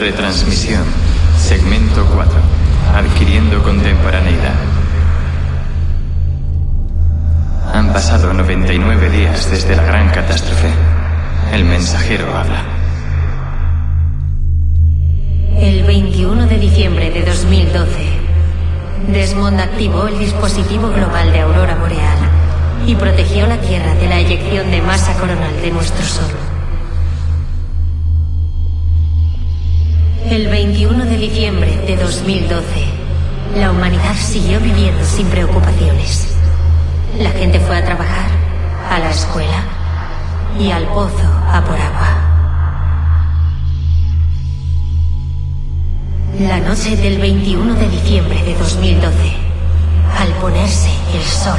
Retransmisión. Segmento 4. Adquiriendo contemporaneidad. Han pasado 99 días desde la gran catástrofe. El mensajero habla. El 21 de diciembre de 2012, Desmond activó el dispositivo global de aurora boreal y protegió la Tierra de la eyección de masa coronal de nuestro Sol. El 21 de diciembre de 2012, la humanidad siguió viviendo sin preocupaciones. La gente fue a trabajar, a la escuela y al pozo a por agua. La noche del 21 de diciembre de 2012, al ponerse el sol,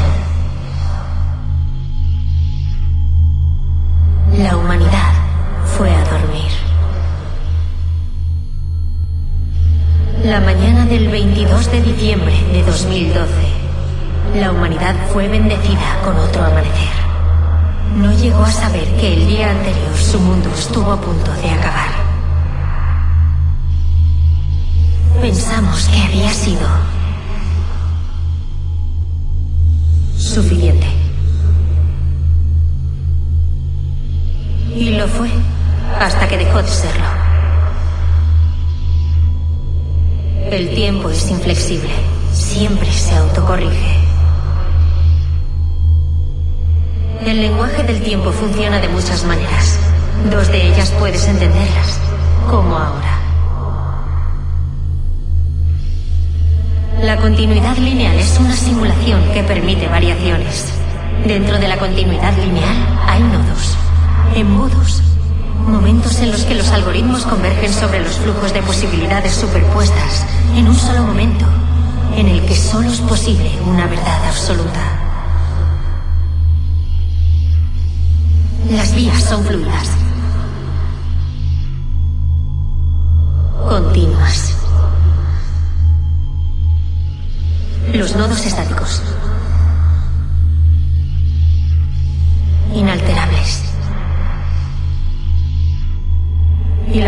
22 de diciembre de 2012, la humanidad fue bendecida con otro amanecer. No llegó a saber que el día anterior su mundo estuvo a punto de acabar. Pensamos que había sido suficiente. Y lo fue, hasta que dejó de serlo. El tiempo es inflexible. Siempre se autocorrige. El lenguaje del tiempo funciona de muchas maneras. Dos de ellas puedes entenderlas, como ahora. La continuidad lineal es una simulación que permite variaciones. Dentro de la continuidad lineal hay nodos, embudos, momentos en los que los algoritmos convergen sobre los flujos de posibilidades superpuestas en un solo momento, en el que solo es posible una verdad absoluta. Las vías son fluidas. Continuas. Los nodos estáticos.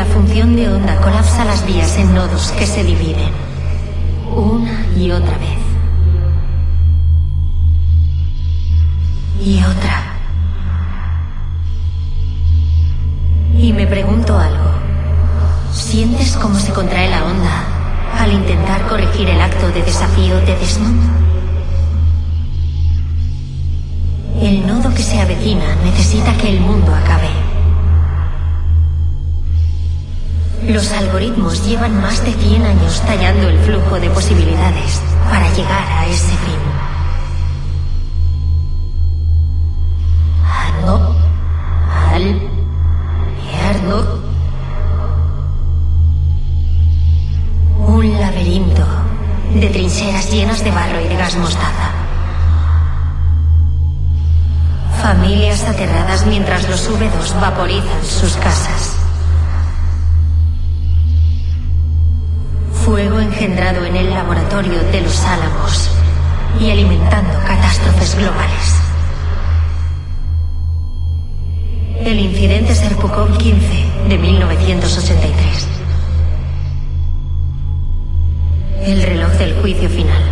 La función de onda colapsa las vías en nodos que se dividen. Una y otra vez. Y otra. Y me pregunto algo. ¿Sientes cómo se contrae la onda al intentar corregir el acto de desafío de Desmond? El nodo que se avecina necesita que el mundo acabe. Los algoritmos llevan más de 100 años tallando el flujo de posibilidades para llegar a ese fin. Ano, al, Erno. Un laberinto de trincheras llenas de barro y de gas mostaza. Familias aterradas mientras los V2 vaporizan sus casas. Álamos y alimentando catástrofes globales. El incidente Serpukhov 15 de 1983. El reloj del juicio final.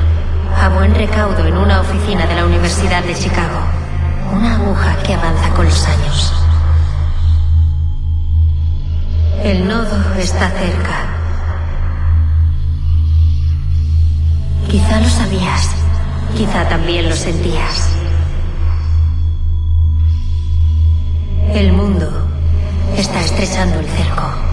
A buen recaudo en una oficina de la Universidad de Chicago. Una aguja que avanza con los años. El nodo está cerca. Sabías. Quizá también lo sentías. El mundo está estrechando el cerco.